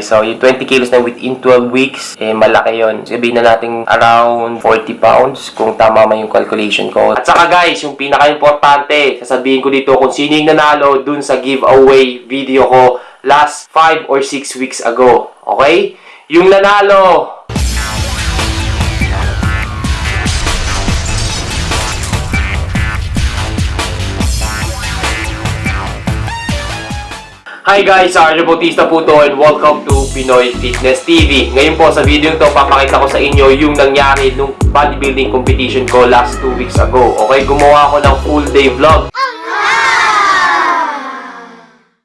guys. So, yung 20 kilos na within 12 weeks, eh, malaki yon Sabihin na natin around 40 pounds kung tama man yung calculation ko. At saka guys, yung pinaka-importante, sasabihin ko dito kung sino yung nanalo dun sa giveaway video ko last 5 or 6 weeks ago. Okay? Yung nanalo, Hi guys, Arjo Bautista po to and welcome to Pinoy Fitness TV. Ngayon po sa video to, papakita ko sa inyo yung nangyari nung bodybuilding competition ko last 2 weeks ago. Okay, gumawa ako ng full day vlog.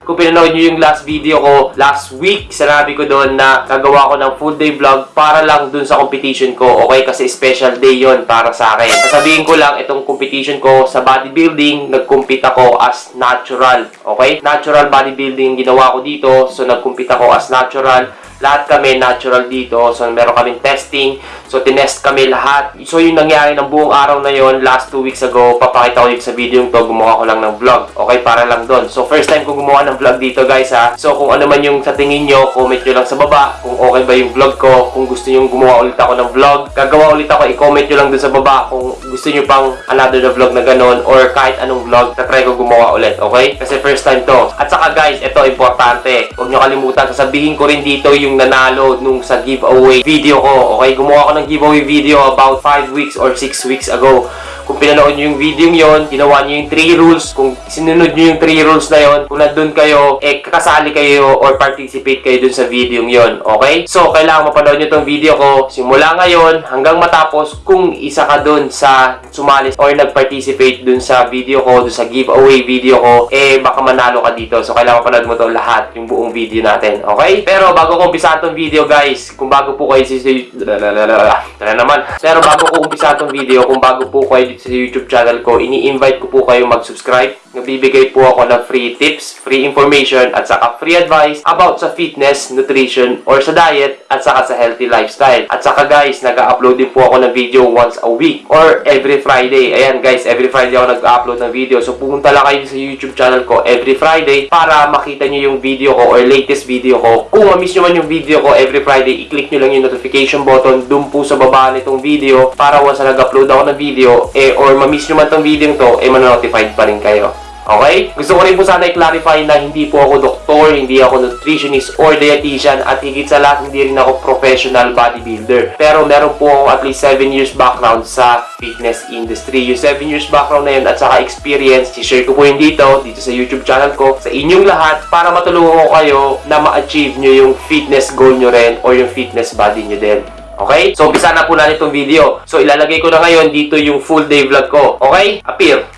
Kung pinanood nyo yung last video ko last week, sinabi ko doon na gagawa ko ng full day vlog para lang dun sa competition ko. Okay? Kasi special day yon para sa akin. Sasabihin ko lang, itong competition ko sa bodybuilding, nag-compete ako as natural. Okay? Natural bodybuilding ginawa ko dito. So, nag-compete ako as natural. Lahat kami natural dito. So, meron kaming testing. So, tinest kami lahat. So, yung nangyari ng buong araw na yon last 2 weeks ago, papakita ko dito sa video to. Gumawa ko lang ng vlog. Okay? Para lang doon. So, first time ko gumawa ng vlog dito, guys, ha? So, kung ano man yung sa tingin nyo, comment nyo lang sa baba. Kung okay ba yung vlog ko. Kung gusto nyo gumawa ulit ako ng vlog. Gagawa ulit ako. I-comment nyo lang dun sa baba kung gusto nyo pang another na vlog na ganun or kahit anong vlog na try ko gumawa ulit. Okay? Kasi first time to. At saka, guys, ito importante. Huwag nyo kalimutan. Sasabihin ko rin dito yung nanalo nung sa giveaway video ko. Okay? Gumawa ko ng giveaway video about 5 weeks or 6 weeks ago. Kung pinanood nyo yung video yon, ginawa nyo yung 3 rules, kung sinunod nyo yung 3 rules na yon, kung nandun kayo, eh, kakasali kayo or participate kayo dun sa video yon, okay? So, kailangan mapanood nyo tong video ko simula ngayon hanggang matapos kung isa ka dun sa sumali or nag-participate dun sa video ko, dun sa giveaway video ko, eh, baka manalo ka dito. So, kailangan mapanood mo to lahat, yung buong video natin, okay? Pero, bago ko umpisahan tong video, guys, kung bago po kayo si... Tara naman. Pero, bago ko umpisahan tong video, kung bago po kayo dito sa YouTube channel ko, ini-invite ko po kayo mag-subscribe. Nagbibigay po ako ng free tips, free information, at saka free advice about sa fitness, nutrition, or sa diet, at saka sa healthy lifestyle. At saka guys, nag-upload din po ako ng video once a week or every Friday. Ayan guys, every Friday ako nag-upload ng video. So pumunta lang kayo sa YouTube channel ko every Friday para makita nyo yung video ko or latest video ko. Kung ma-miss nyo man yung video ko every Friday, i-click nyo lang yung notification button dun po sa baba nitong video para once na nag-upload ako ng video, eh, or ma-miss nyo man tong video to, eh, manonotified pa rin kayo. Okay? Gusto ko rin po sana i-clarify na hindi po ako doktor, hindi ako nutritionist or dietitian at higit sa lahat hindi rin ako professional bodybuilder. Pero meron po ako at least 7 years background sa fitness industry. Yung 7 years background na yun at saka experience, i-share ko po yun dito, dito sa YouTube channel ko, sa inyong lahat para matulungan ko kayo na ma-achieve nyo yung fitness goal nyo rin or yung fitness body nyo din. Okay? So, umpisa na po natin itong video. So, ilalagay ko na ngayon dito yung full day vlog ko. Okay? Appear!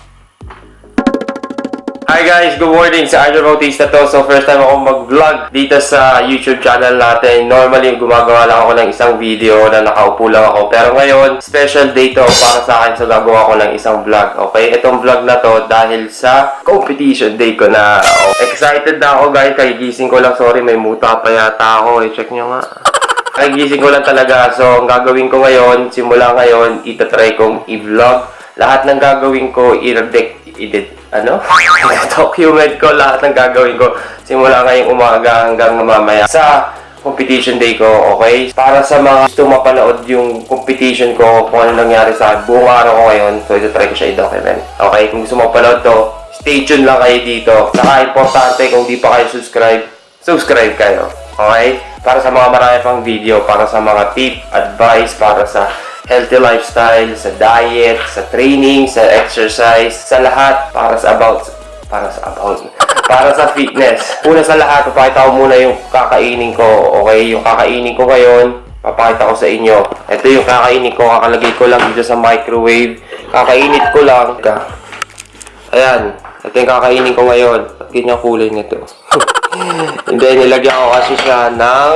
Hi guys, good morning. Sa Arjo Bautista to. So first time ako mag-vlog dito sa YouTube channel natin. Normally, gumagawa lang ako ng isang video na nakaupo lang ako. Pero ngayon, special day to para sa akin. So gagawa ko ng isang vlog. Okay? Itong vlog na to dahil sa competition day ko na. Excited na ako guys. Kagigising ko lang. Sorry, may muta pa yata ako. Eh, check nyo nga. Kagigising ko lang talaga. So, ang gagawin ko ngayon, simula ngayon, itatry kong i-vlog. Lahat ng gagawin ko, i-edit, edit, ano? document ko lahat ng gagawin ko simula ngayong umaga hanggang mamaya sa competition day ko, okay? Para sa mga gusto mapanood yung competition ko, kung ano nangyari sa buong araw ko ngayon, so ito try ko siya i-document. Okay? Kung gusto mapanood to, stay tuned lang kayo dito. Saka importante, kung di pa kayo subscribe, subscribe kayo. Okay? Para sa mga marami pang video, para sa mga tip, advice, para sa healthy lifestyle, sa diet, sa training, sa exercise, sa lahat, para sa about, para sa about, para sa fitness. Una sa lahat, papakita ko muna yung kakainin ko, okay? Yung kakainin ko ngayon, papakita ko sa inyo. Ito yung kakainin ko, kakalagay ko lang dito sa microwave. Kakainit ko lang. Ayan, ito yung kakainin ko ngayon. Ganyan kulay nito? And then, nilagyan ko kasi siya ng,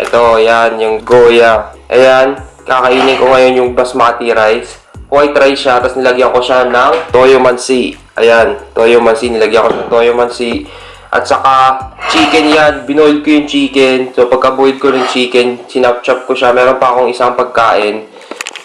ito, ayan, yung goya. Ayan, kakainin ko ngayon yung basmati rice. White rice siya, tapos nilagyan ko siya ng toyo mansi. Ayan, toyo mansi, nilagyan ko ng toyo mansi. At saka, chicken yan. Binoil ko yung chicken. So, pagka-boil ko ng chicken, sinap-chop ko siya. Meron pa akong isang pagkain.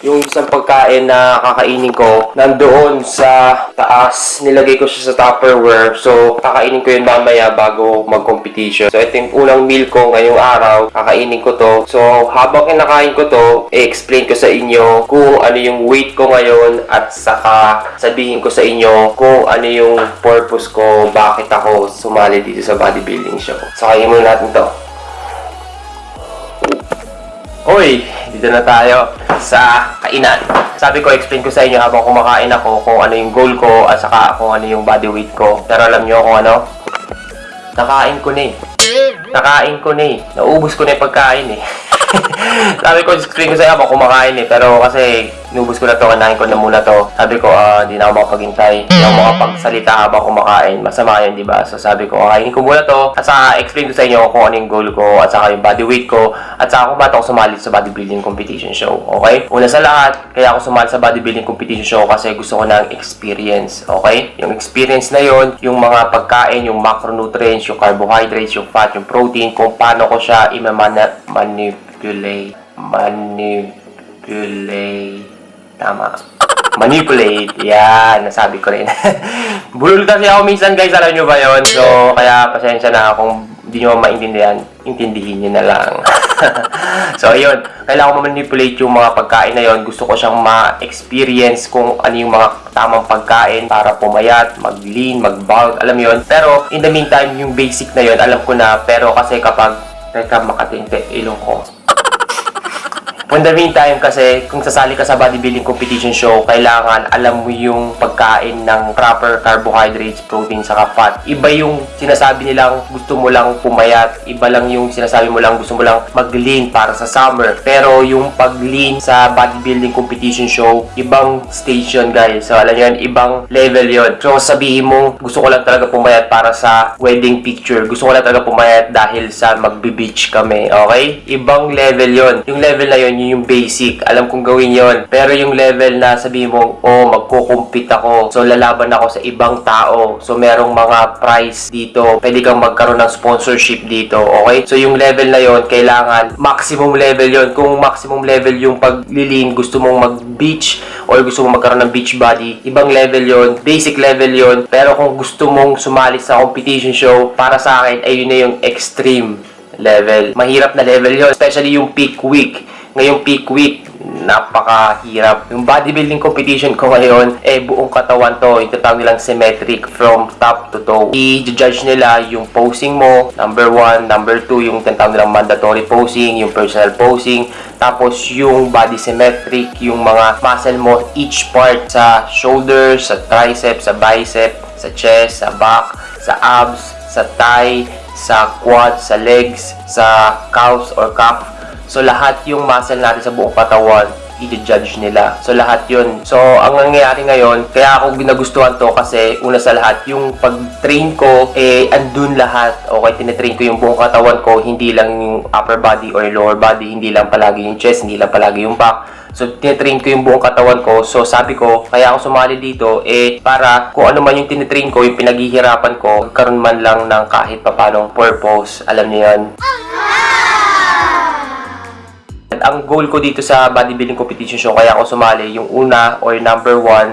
Yung isang pagkain na kakainin ko nandoon sa taas. Nilagay ko siya sa Tupperware. So, kakainin ko yun mamaya bago mag-competition. So, ito yung unang meal ko ngayong araw. Kakainin ko to. So, habang kinakain ko to, i-explain ko sa inyo kung ano yung weight ko ngayon at saka sabihin ko sa inyo kung ano yung purpose ko, bakit ako sumali dito sa bodybuilding show. So, kainin muna natin to. Hoy, dito na tayo sa kainan. Sabi ko, explain ko sa inyo habang kumakain ako kung ano yung goal ko at saka kung ano yung body weight ko. Pero alam nyo kung ano? Nakain ko na eh. Nakain ko na eh. Naubos ko na yung pagkain eh. Sabi ko, explain ko sa inyo habang kumakain eh. Pero kasi, inubos ko na to, kanain ko na muna to. Sabi ko, ah, di na ako makapaghintay. Di ako makapagsalita habang kumakain. Masama yun, di ba? So sabi ko, kainin ko muna to. At saka, explain ko sa inyo kung ano yung goal ko. At saka yung body weight ko. At saka kung ba't ako sumali sa bodybuilding competition show. Okay? Una sa lahat, kaya ako sumali sa bodybuilding competition show kasi gusto ko ng experience. Okay? Yung experience na yon yung mga pagkain, yung macronutrients, yung carbohydrates, yung fat, yung protein, kung paano ko siya imamana- manipulate. Manipulate. Tama. Manipulate. Yan, nasabi ko rin. Bulol kasi ako minsan guys, alam nyo ba yon So, kaya pasensya na kung hindi nyo maintindihan, intindihin nyo na lang. so, ayun. Kailangan ko manipulate yung mga pagkain na yon Gusto ko siyang ma-experience kung ano yung mga tamang pagkain para pumayat, mag-lean, mag-bulk, alam yon Pero, in the meantime, yung basic na yon alam ko na. Pero kasi kapag Teka, makatinte, ilong ko. In the meantime kasi, kung sasali ka sa bodybuilding competition show, kailangan alam mo yung pagkain ng proper carbohydrates, protein, saka fat. Iba yung sinasabi nilang gusto mo lang pumayat. Iba lang yung sinasabi mo lang gusto mo lang mag-lean para sa summer. Pero yung pag-lean sa bodybuilding competition show, ibang station guys. So alam yun, ibang level yon So sabihin mo, gusto ko lang talaga pumayat para sa wedding picture. Gusto ko lang talaga pumayat dahil sa magbe-beach kami. Okay? Ibang level yon Yung level na yon yun yung basic. Alam kong gawin yon Pero yung level na sabihin mo, oh, magko-compete ako. So, lalaban ako sa ibang tao. So, merong mga prize dito. Pwede kang magkaroon ng sponsorship dito. Okay? So, yung level na yon kailangan maximum level yon Kung maximum level yung paglilin, gusto mong mag-beach or gusto mong magkaroon ng beach body, ibang level yon Basic level yon Pero kung gusto mong sumali sa competition show, para sa akin, ay yun na yung extreme level. Mahirap na level yon Especially yung peak week ngayong peak week, napakahirap. Yung bodybuilding competition ko ngayon, eh buong katawan to, yung tatawag nilang symmetric from top to toe. I-judge nila yung posing mo, number one, number two, yung tinatawag nilang mandatory posing, yung personal posing, tapos yung body symmetric, yung mga muscle mo, each part sa shoulders, sa triceps, sa bicep, sa chest, sa back, sa abs, sa thigh, sa quads, sa legs, sa calves or calf, So, lahat yung muscle natin sa buong katawan, i-judge nila. So, lahat yun. So, ang nangyayari ngayon, kaya ako ginagustuhan to kasi una sa lahat, yung pag-train ko, eh, andun lahat. Okay, tinitrain ko yung buong katawan ko, hindi lang yung upper body or lower body, hindi lang palagi yung chest, hindi lang palagi yung back. So, tinitrain ko yung buong katawan ko. So, sabi ko, kaya ako sumali dito, eh, para kung ano man yung tinitrain ko, yung pinaghihirapan ko, karon man lang ng kahit papanong purpose. Alam niyo yan? Ang goal ko dito sa bodybuilding competition show, kaya ako sumali, yung una or number one,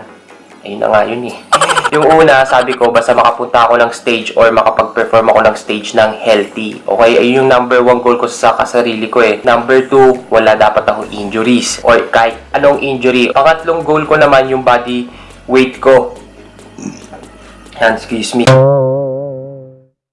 ayun na nga yun eh. Yung una, sabi ko, basta makapunta ako ng stage or makapag-perform ako ng stage ng healthy. Okay, ayun yung number one goal ko sa kasarili ko eh. Number two, wala dapat akong injuries or kahit anong injury. Pangatlong goal ko naman yung body weight ko. Yan, excuse me.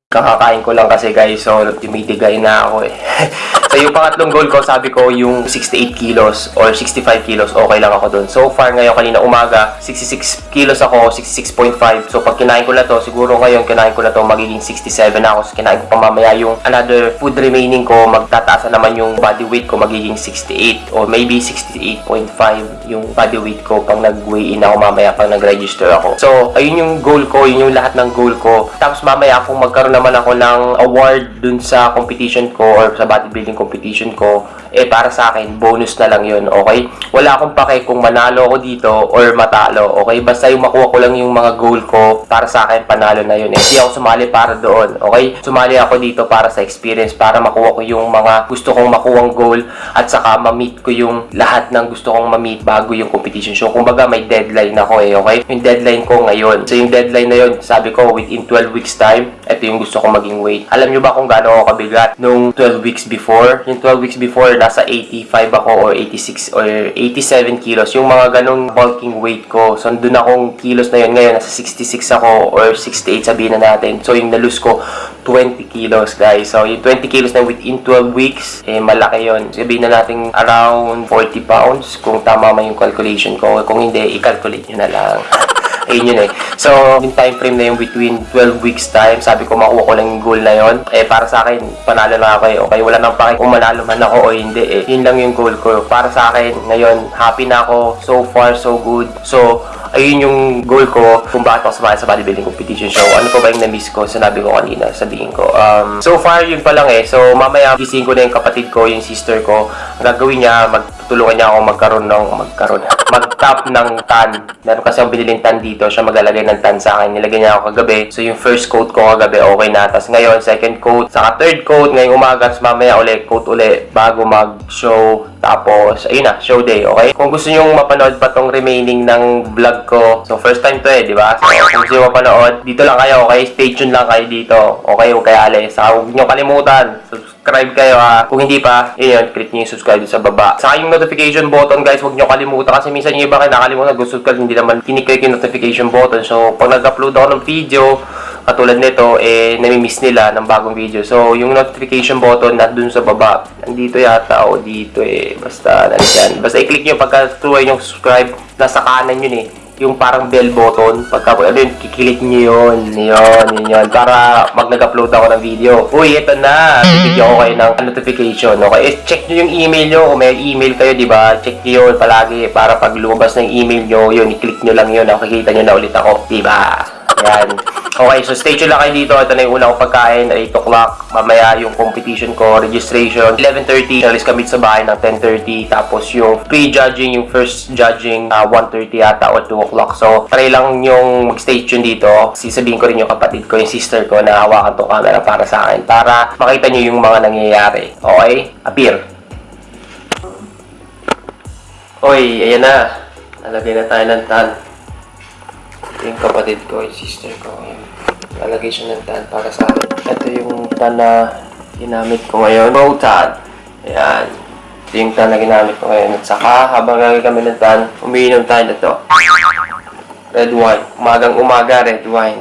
Kakakain ko lang kasi guys, so tumitigay na ako eh. so yung pangatlong goal ko, sabi ko yung 68 kilos or 65 kilos, okay lang ako dun. So far ngayon, kanina umaga, 66 kilos ako, 66.5. So pag kinain ko na to, siguro ngayon kinain ko na to, magiging 67 na ako. So kinain ko pa mamaya yung another food remaining ko, magtataas na naman yung body weight ko, magiging 68 or maybe 68.5 yung body weight ko pag nag-weigh in ako mamaya pag nag-register ako. So ayun yung goal ko, yun yung lahat ng goal ko. Tapos mamaya kung magkaroon naman ako ng award dun sa competition ko or sa bodybuilding competition ko, eh para sa akin, bonus na lang yun, okay? Wala akong pake kung manalo ako dito or matalo, okay? Basta yung makuha ko lang yung mga goal ko, para sa akin, panalo na yun. Eh, hindi ako sumali para doon, okay? Sumali ako dito para sa experience, para makuha ko yung mga gusto kong makuhang goal at saka ma-meet ko yung lahat ng gusto kong ma-meet bago yung competition. So, kumbaga may deadline ako eh, okay? Yung deadline ko ngayon. So, yung deadline na yun, sabi ko, within 12 weeks time, ito yung gusto kong maging weight. Alam nyo ba kung gaano ako kabigat nung 12 weeks before? Yung 12 weeks before, nasa 85 ako or 86 or 87 kilos. Yung mga ganong bulking weight ko. So, doon akong kilos na yun. Ngayon, nasa 66 ako or 68 sabihin na natin. So, yung nalus ko, 20 kilos, guys. So, yung 20 kilos na within 12 weeks, eh, malaki yon Sabihin na natin around 40 pounds kung tama man yung calculation ko. Kung hindi, i-calculate nyo na lang. Ayun yun eh. So, yung time frame na yung between 12 weeks time, sabi ko makuha ko lang yung goal na yon Eh, para sa akin, panalo na ako eh. Okay, wala nang pake kung manalo man ako o hindi eh. Yun lang yung goal ko. Para sa akin, ngayon, happy na ako. So far, so good. So, ayun yung goal ko kung bakit ako sumali sa bodybuilding competition show. Ano pa ba yung na-miss ko? Sinabi ko kanina, sabihin ko. Um, so far, yun pa lang eh. So, mamaya, gising ko na yung kapatid ko, yung sister ko. Ang gagawin niya, magtutulungan niya ako magkaroon ng, magkaroon, mag-top ng tan. Meron kasi akong biniling tan dito. Siya maglalagay ng tan sa akin. Nilagay niya ako kagabi. So, yung first coat ko kagabi, okay na. Tapos ngayon, second coat. Saka third coat. Ngayong umaga, tapos mamaya ulit, coat ulit bago mag-show. Tapos, ayun na, show day, okay? Kung gusto nyo mapanood pa tong remaining ng vlog ko, so first time to eh, di ba? So, kung gusto nyo mapanood, dito lang kayo, okay? Stay tuned lang kayo dito, okay? Huwag kayo alis. Saka huwag nyo kalimutan, subscribe kayo ha. Kung hindi pa, yun click nyo yung subscribe sa baba. Saka yung notification button, guys, huwag nyo kalimutan kasi minsan yung iba kayo nakalimutan, ko hindi naman kiniklik yung notification button. So, pag nag-upload ako ng video, katulad nito, eh, nami-miss nila ng bagong video. So, yung notification button na dun sa baba, nandito yata o dito eh, basta nandyan. Basta i-click nyo pagka tuloy yung subscribe, nasa kanan yun eh. Yung parang bell button, pagka ano yun, kikilik nyo yun, yun, yun, yun, para mag nag-upload ako ng video. Uy, ito na, bibigyan ko kayo ng notification, okay? Eh, check nyo yung email nyo, kung may email kayo, di ba? Check nyo yun palagi, para pag lumabas ng email nyo, yun, i-click nyo lang yun, nakikita nyo na ulit ako, di ba? Yan. Okay, so stay tuned lang kayo dito. Ito na yung una kong pagkain, 8 o'clock. Mamaya yung competition ko, registration, 11.30. Alis kami sa bahay ng 10.30. Tapos yung pre-judging, yung first judging, uh, 1.30 yata o 2 o'clock. So, try lang yung mag-stay tuned dito. Sisabihin ko rin yung kapatid ko, yung sister ko na hawakan tong camera para sa akin. Para makita nyo yung mga nangyayari. Okay? Appear. Oy, ayan na. Nalagay na tayo ng tan yung kapatid ko, yung sister ko. Ayan. Siya ng tan para sa akin. Ito yung tan na ginamit ko ngayon. Row tan. Ayan. Ito yung tan na ginamit ko ngayon. At saka, habang lalagay kami ng tan, umiinom tayo na to. Red wine. Umagang umaga, red wine.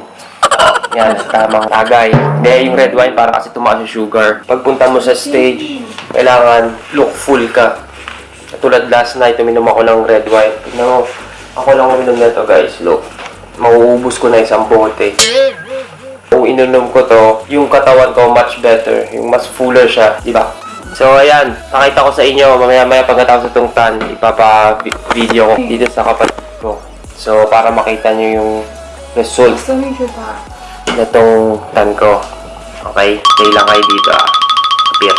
Yan, sa tamang tagay. Hindi, yung red wine para kasi tumaas yung sugar. Pagpunta mo sa stage, kailangan look full ka. Katulad last night, uminom ako ng red wine. Tignan mo, ako lang uminom na to guys. Look, mauubos ko na isang bote. Kung ininom ko to, yung katawan ko much better. Yung mas fuller siya, di ba? So, ayan. Pakita ko sa inyo. Mamaya-maya pagkatapos itong tan, ipapa-video ko dito sa kapatid ko. So, para makita nyo yung result na itong tan ko. Okay? Stay lang kayo dito ah. Appear.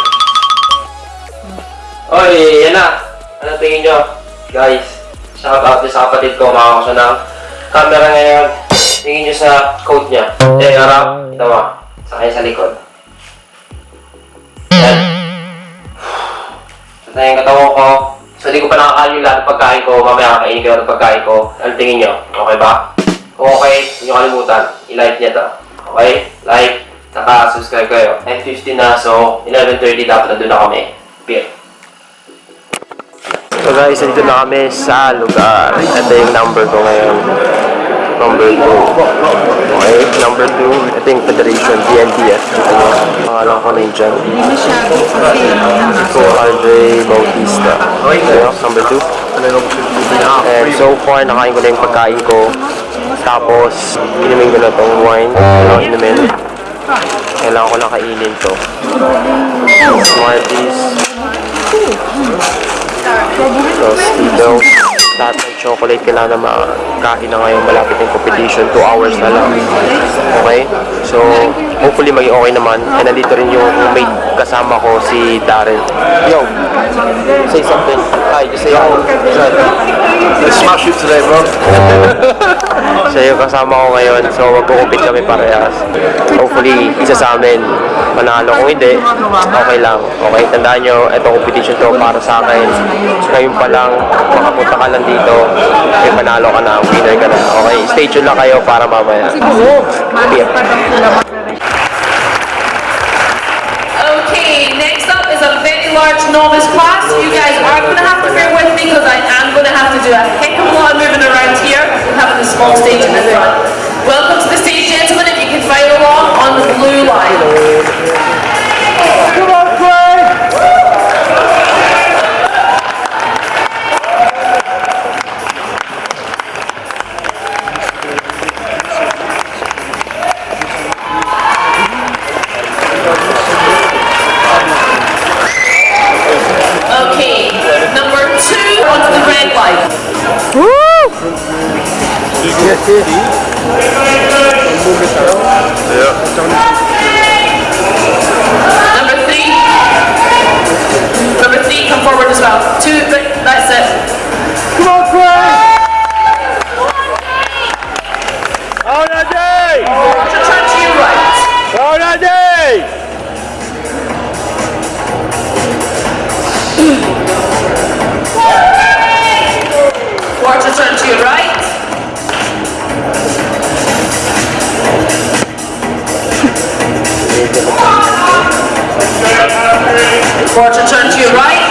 Oy, yan na. Ano tingin nyo? Guys, shout out sa kapatid ko. Makakusa camera ngayon. Tingin nyo sa coat niya. Eh, harap. Ito mo. Sakay sa likod. Yan. Ito na yung katawan ko. So, di ko pa nakakain yung lahat ng pagkain ko. Mamaya kakainin ko ng pagkain ko. Ano tingin nyo? Okay ba? Kung okay, huwag nyo kalimutan. I-like niya to. Okay? Like, saka subscribe kayo. 9.50 na, so 11.30 dapat nandun na kami. Beer. So guys, nandito na kami sa lugar. Ito yung number ko ngayon. Number 2. Okay, number 2. Ito yung Federation, BNDF. Ano, pangalan ko na yun dyan. So, Andre Bautista. Okay, number 2. And so far, nakain ko na yung pagkain ko. Tapos, inumin ko na tong wine. Kailangan inumin. Kailangan ko lang kainin to. Smarties. Tapos dito, lahat ng chocolate kailangan na makain na ngayon malapit yung competition. 2 hours na lang. Okay? So, hopefully maging okay naman. And nandito rin yung mate kasama ko, si Darren. Yo, say something. Hi, just say hi. Let's smash it today, bro. Siya yung kasama ko ngayon, so magkukupit kami parehas. Hopefully, isa sa amin manalo. Kung hindi, okay lang. Okay, tandaan nyo, ito competition to para sa akin. Ngayon pa lang, makapunta ka lang dito, may panalo ka na, winner ka na. Okay, stay tuned lang kayo para mamaya. Yeah. Okay, large novice class. You guys are going to have to bear with me because I am going to have to do a heck of a lot of moving around here and having a small stage in the front. Welcome to the stage, gentlemen, if you can follow along on the blue line. 테일이 전복에처럼 Number three, come forward as well. Two, that's it. Quarter turn to your right.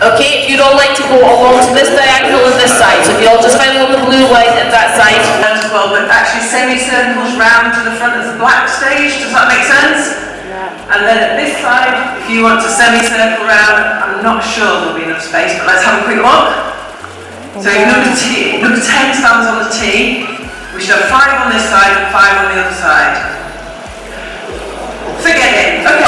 Okay, if you'd all like to go along to this diagonal and this side, so if you all just follow the blue line at that side. as well, but actually semicircles round to the front of the black stage, does that make sense? And then at this side, if you want to semicircle round, I'm not sure there'll be enough space, but let's have a quick look. So number, T, number 10 stands on the T, we should have five on this side and five on the other side. Forget it, okay.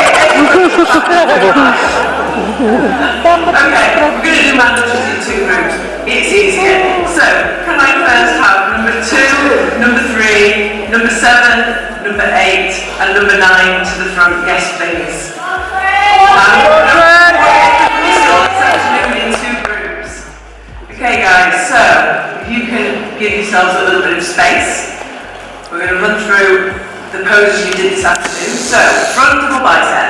Okay, we're going to do mandatories in two groups. It's easier. So, can I first have number two, number three, number seven, number eight, and number nine to the front? Yes, please. Okay, guys, so you can give yourselves a little bit of space, we're going to run through the poses you did this afternoon. So, front double bicep.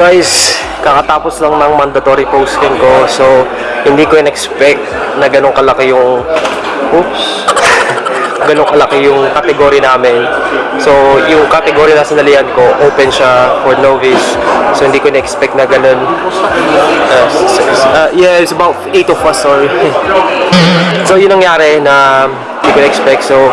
Guys, kakatapos lang ng mandatory posting ko. So, hindi ko in-expect na ganun kalaki yung... Oops! ganun kalaki yung category namin. So, yung category na sinalihan ko, open siya for novice. So, hindi ko in-expect na ganun. Uh, uh, yeah, it's about 8 of us, sorry. so, yun nangyari na hindi ko in-expect. So,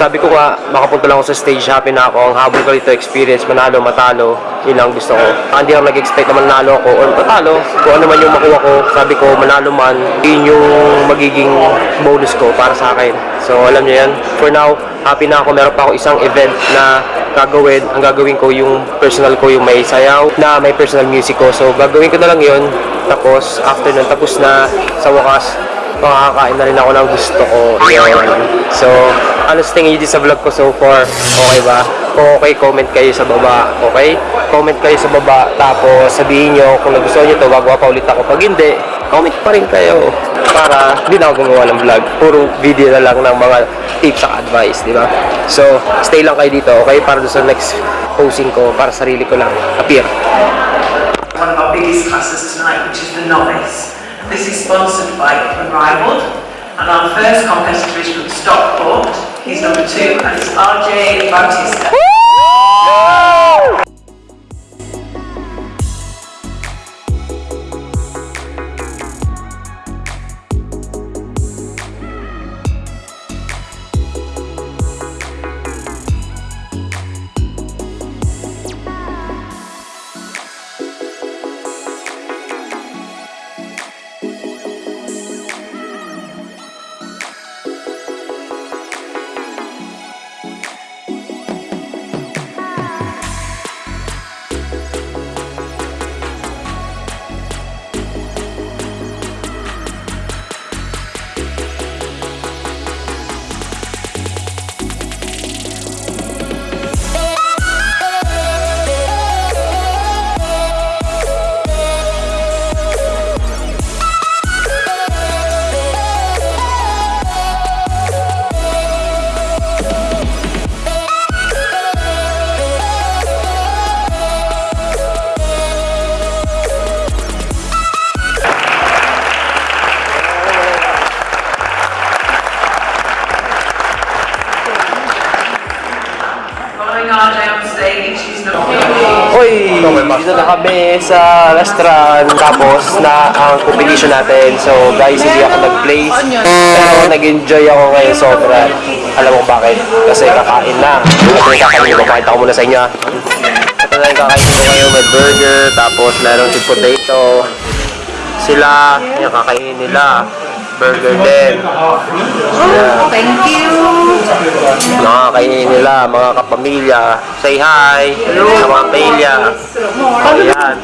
sabi ko nga, makapunta lang ako sa stage, happy na ako. Ang habol ko dito, experience, manalo, matalo. Yun lang gusto ko. Ah, Hindi ako nag-expect na manalo ako or matalo. Kung ano man yung makuha ko, sabi ko, manalo man, yun yung magiging bonus ko para sa akin. So, alam niyo yan. For now, happy na ako. Meron pa ako isang event na gagawin. Ang gagawin ko yung personal ko, yung may sayaw, na may personal music ko. So, gagawin ko na lang yun. Tapos, after nun, tapos na sa wakas, makakain na rin ako ng gusto ko. Yun. So, ano sa tingin nyo sa vlog ko so far? Okay ba? Kung okay, comment kayo sa baba. Okay? Comment kayo sa baba. Tapos, sabihin nyo kung nagustuhan nyo to, gagawa pa ulit ako. Pag hindi, comment pa rin kayo. Para hindi na ako gumawa ng vlog. Puro video na lang ng mga tips at advice, di ba? So, stay lang kayo dito, okay? Para sa next posting ko, para sarili ko lang. Appear. one of our biggest classes tonight, which is the novice. This is sponsored by Unrivaled, and our first competitor is from Stockport. He's number two, and it's RJ Bautista. Kami sa restaurant. Tapos na ang competition natin. So guys, hindi ako nag-place. Pero nag-enjoy ako ngayon sobra. Alam mo bakit? Kasi kakain na. Yung kakain ko. Pakita ko muna sa inyo. ah. Ito yung kakain ko ngayon. May burger. Tapos meron yung potato. Sila, yung kakainin nila. Burger din. Yeah. Thank you. Mga kainin nila, mga kapamilya. Say hi sa mga pamilya. Ayan.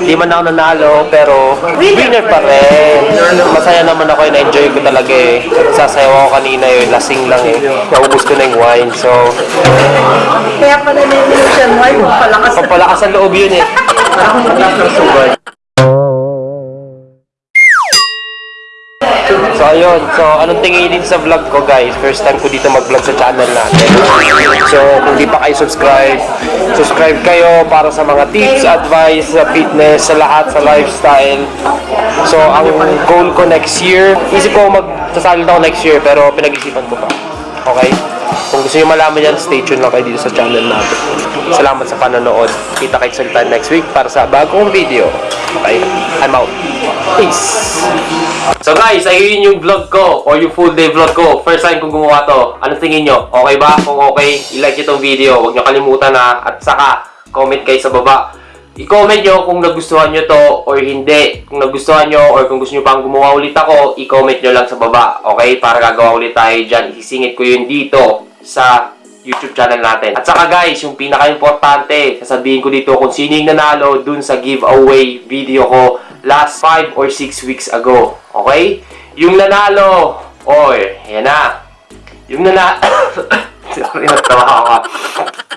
Di man ako nanalo, pero winner pa rin. Masaya naman ako, na-enjoy ko talaga eh. Sasayaw ako kanina yun, lasing lang eh. Naubos ko na yung wine, so Kaya pala nililusan mo, ay palakas. pampalakas ang loob yun eh. So ayun, so anong tingin dito sa vlog ko guys? First time ko dito mag-vlog sa channel natin. So kung di pa kayo subscribe, subscribe kayo para sa mga tips, advice sa fitness, sa lahat, sa lifestyle. So ang goal ko next year, isip ko magsasalita ako next year pero pinag-isipan ko pa. Okay? Kung gusto niyo malaman yan, stay tuned lang kayo dito sa channel natin. Salamat sa panonood. Kita kayo sa next week para sa bagong video. Okay? I'm out. Peace! So guys, ayun yung vlog ko or yung full day vlog ko. First time kong gumawa to. Ano tingin nyo? Okay ba? Kung okay, i-like nyo tong video. Huwag nyo kalimutan na. At saka, comment kayo sa baba. I-comment nyo kung nagustuhan nyo to or hindi. Kung nagustuhan nyo or kung gusto nyo pang gumawa ulit ako, i-comment nyo lang sa baba. Okay? Para gagawa ulit tayo dyan. Isisingit ko yun dito sa YouTube channel natin. At saka guys, yung pinaka-importante, sasabihin ko dito kung sino yung nanalo dun sa giveaway video ko last 5 or 6 weeks ago. Okay? Yung nanalo, oy, yan na. Yung nanalo, sorry, ako. ah.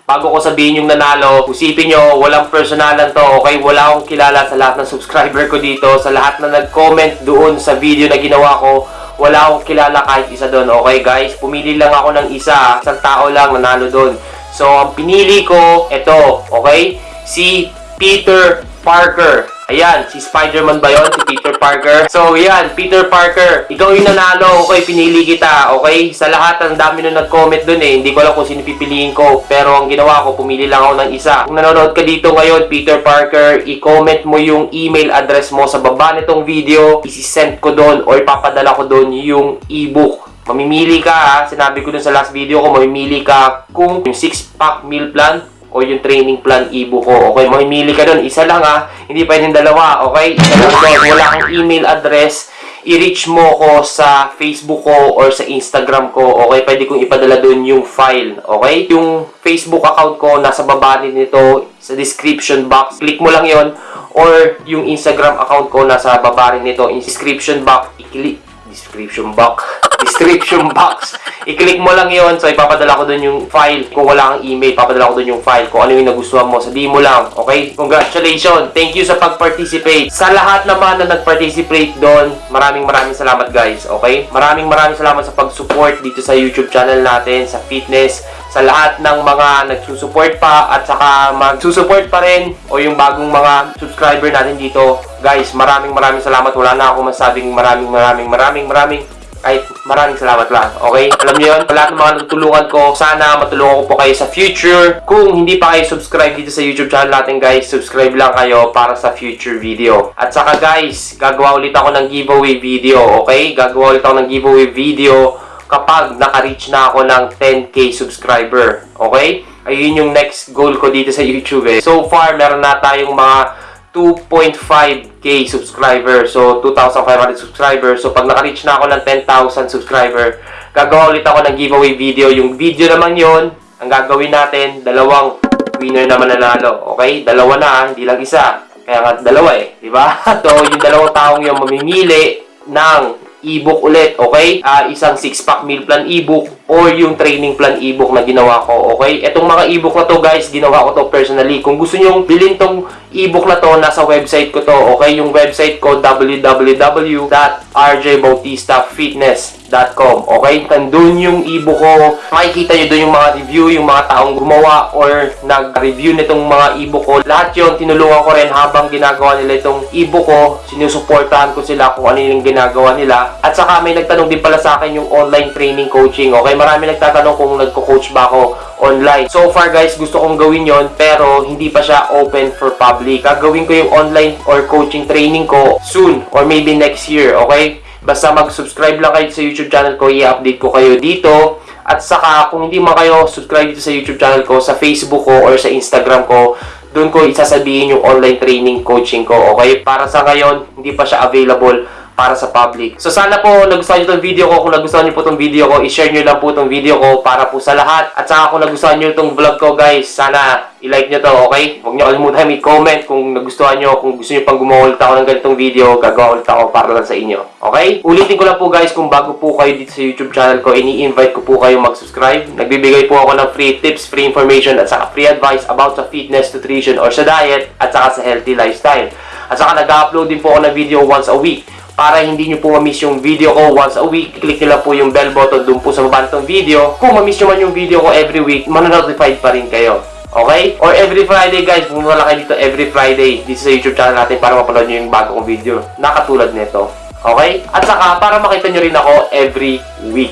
Bago ko sabihin yung nanalo, usipin nyo, walang personalan to, okay? Wala akong kilala sa lahat ng subscriber ko dito, sa lahat na nag-comment doon sa video na ginawa ko, wala akong kilala kahit isa doon, okay guys? Pumili lang ako ng isa, isang tao lang nanalo doon. So, ang pinili ko, ito, okay? Si Peter Parker. Ayan, si Spider-Man ba yun? Si Peter Parker. So, yan, Peter Parker. Ikaw yung nanalo, okay? Pinili kita, okay? Sa lahat, ang dami nung nag-comment dun eh. Hindi ko alam kung sino pipiliin ko. Pero ang ginawa ko, pumili lang ako ng isa. Kung nanonood ka dito ngayon, Peter Parker, i-comment mo yung email address mo sa baba nitong video. Isi-send ko doon or ipapadala ko doon yung ebook Mamimili ka ha, sinabi ko dun sa last video ko, mamimili ka kung yung 6-pack meal plan o yung training plan ebook ko. Okay, mamimili ka dun. Isa lang ha, hindi pwedeng dalawa. Okay, isa lang doon. Wala kang email address, i-reach mo ko sa Facebook ko or sa Instagram ko. Okay, pwede kong ipadala dun yung file. Okay, yung Facebook account ko nasa baba nito sa description box. Click mo lang yon or yung Instagram account ko nasa baba rin nito. In description box, i-click description box. description box. I-click mo lang yon so ipapadala ko doon yung file. Kung wala kang email, papadala ko doon yung file. Kung ano yung nagustuhan mo, sabihin mo lang. Okay? Congratulations! Thank you sa pag-participate. Sa lahat naman na nag-participate doon, maraming maraming salamat guys. Okay? Maraming maraming salamat sa pag-support dito sa YouTube channel natin, sa fitness, sa lahat ng mga nagsusupport pa at saka magsusupport pa rin o yung bagong mga subscriber natin dito. Guys, maraming maraming salamat. Wala na ako masabing maraming maraming maraming maraming kahit maraming salamat lang. Okay? Alam niyo yun? Lahat ng mga natutulungan ko, sana matulungan ko po kayo sa future. Kung hindi pa kayo subscribe dito sa YouTube channel natin guys, subscribe lang kayo para sa future video. At saka guys, gagawa ulit ako ng giveaway video. Okay? Gagawa ulit ako ng giveaway video kapag naka-reach na ako ng 10k subscriber. Okay? Ayun yung next goal ko dito sa YouTube eh. So far, meron na tayong mga 2.5k subscriber. So, 2,500 subscriber. So, pag naka-reach na ako ng 10,000 subscriber, gagawa ulit ako ng giveaway video. Yung video naman yon ang gagawin natin, dalawang winner naman nanalo. Okay? Dalawa na, ah, hindi lang isa. Kaya nga, dalawa eh. Di ba? so, yung dalawang taong yung mamimili ng ebook ulit, okay? Ah, isang 6-pack meal plan ebook or yung training plan ebook na ginawa ko, okay? Etong mga ebook na to, guys, ginawa ko to personally. Kung gusto nyo bilhin tong ebook na to, nasa website ko to, okay? Yung website ko, www.rjbautistafitness.com, okay? Nandun yung ebook ko. Makikita nyo dun yung mga review, yung mga taong gumawa or nag-review nitong mga ebook ko. Lahat yon tinulungan ko rin habang ginagawa nila itong ebook ko. Sinusuportahan ko sila kung ano yung ginagawa nila. At saka may nagtanong din pala sa akin yung online training coaching, okay? Marami nagtatanong kung nagko-coach ba ako online. So far guys, gusto kong gawin yon pero hindi pa siya open for public. Gagawin ko yung online or coaching training ko soon or maybe next year, okay? Basta mag-subscribe lang kayo sa YouTube channel ko, i-update ko kayo dito. At saka, kung hindi man kayo subscribe dito sa YouTube channel ko, sa Facebook ko or sa Instagram ko, doon ko isasabihin yung online training coaching ko, okay? Para sa ngayon, hindi pa siya available para sa public. So sana po nagustuhan niyo itong video ko. Kung nagustuhan niyo po itong video ko, i-share niyo lang po itong video ko para po sa lahat. At saka kung nagustuhan niyo itong vlog ko guys, sana i-like niyo to, okay? Huwag niyo kalimutan i-comment kung nagustuhan niyo, kung gusto niyo pang gumawa ulit ako ng ganitong video, gagawa ulit ako para lang sa inyo. Okay? Ulitin ko lang po guys, kung bago po kayo dito sa YouTube channel ko, ini-invite ko po kayo mag-subscribe. Nagbibigay po ako ng free tips, free information, at saka free advice about sa fitness, nutrition, or sa diet, at saka sa healthy lifestyle. At saka nag-upload din po ako ng video once a week para hindi nyo po ma-miss yung video ko once a week, click nyo lang po yung bell button dun po sa baba nitong video. Kung ma-miss nyo man yung video ko every week, mananotified pa rin kayo. Okay? Or every Friday guys, pumunta lang kayo dito every Friday dito sa YouTube channel natin para mapanood nyo yung bago kong video na katulad nito. Okay? At saka, para makita nyo rin ako every week.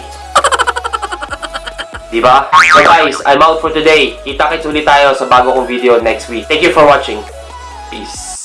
Diba? So guys, I'm out for today. Kita-kits ulit tayo sa bago kong video next week. Thank you for watching. Peace.